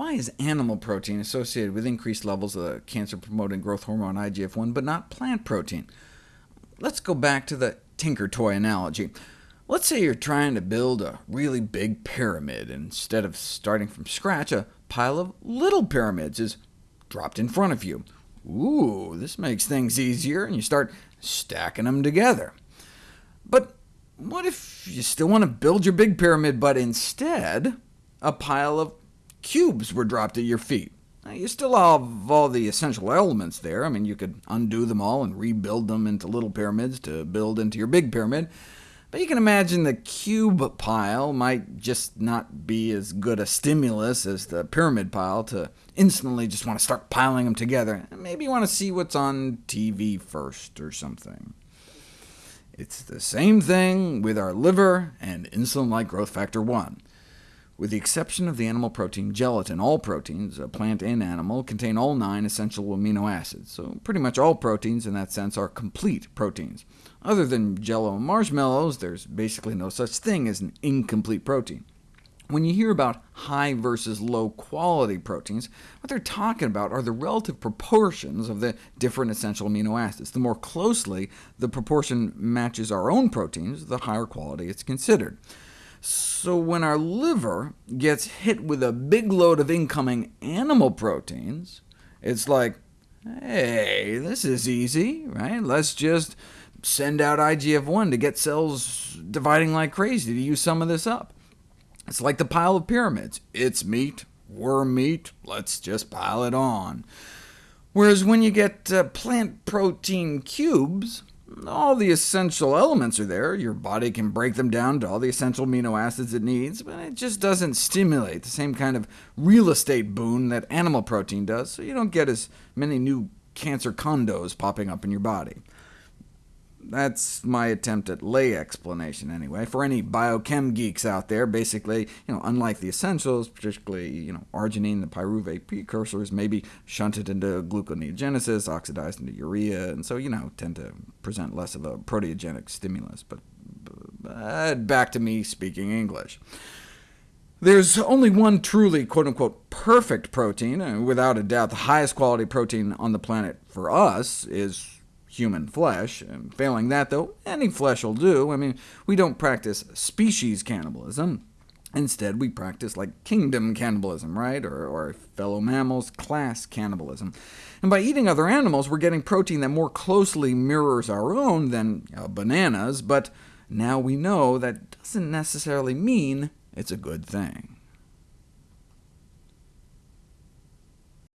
Why is animal protein associated with increased levels of the cancer-promoting growth hormone IGF-1, but not plant protein? Let's go back to the Tinker Toy analogy. Let's say you're trying to build a really big pyramid. Instead of starting from scratch, a pile of little pyramids is dropped in front of you. Ooh, this makes things easier, and you start stacking them together. But what if you still want to build your big pyramid, but instead a pile of cubes were dropped at your feet? Now, you still have all the essential elements there. I mean, you could undo them all and rebuild them into little pyramids to build into your big pyramid, but you can imagine the cube pile might just not be as good a stimulus as the pyramid pile to instantly just want to start piling them together. Maybe you want to see what's on TV first or something. It's the same thing with our liver and insulin-like growth factor 1. With the exception of the animal protein gelatin, all proteins, uh, plant and animal, contain all nine essential amino acids, so pretty much all proteins in that sense are complete proteins. Other than Jello and marshmallows, there's basically no such thing as an incomplete protein. When you hear about high versus low quality proteins, what they're talking about are the relative proportions of the different essential amino acids. The more closely the proportion matches our own proteins, the higher quality it's considered. So when our liver gets hit with a big load of incoming animal proteins, it's like, hey, this is easy, right? Let's just send out IGF-1 to get cells dividing like crazy to use some of this up. It's like the pile of pyramids. It's meat, worm meat, let's just pile it on. Whereas when you get uh, plant protein cubes, all the essential elements are there. Your body can break them down to all the essential amino acids it needs, but it just doesn't stimulate the same kind of real estate boon that animal protein does, so you don't get as many new cancer condos popping up in your body. That's my attempt at lay explanation, anyway. For any biochem geeks out there, basically, you know, unlike the essentials, particularly you know, arginine, the pyruvate precursors, may be shunted into gluconeogenesis, oxidized into urea, and so you know, tend to present less of a proteogenic stimulus. But, but uh, back to me speaking English. There's only one truly quote-unquote perfect protein, and without a doubt the highest quality protein on the planet for us is human flesh. And failing that, though, any flesh will do. I mean, we don't practice species cannibalism. Instead, we practice like kingdom cannibalism, right? Or, or, fellow mammals class cannibalism. And by eating other animals, we're getting protein that more closely mirrors our own than uh, bananas, but now we know that doesn't necessarily mean it's a good thing.